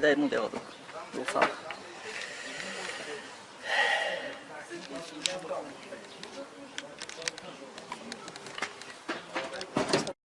大問題は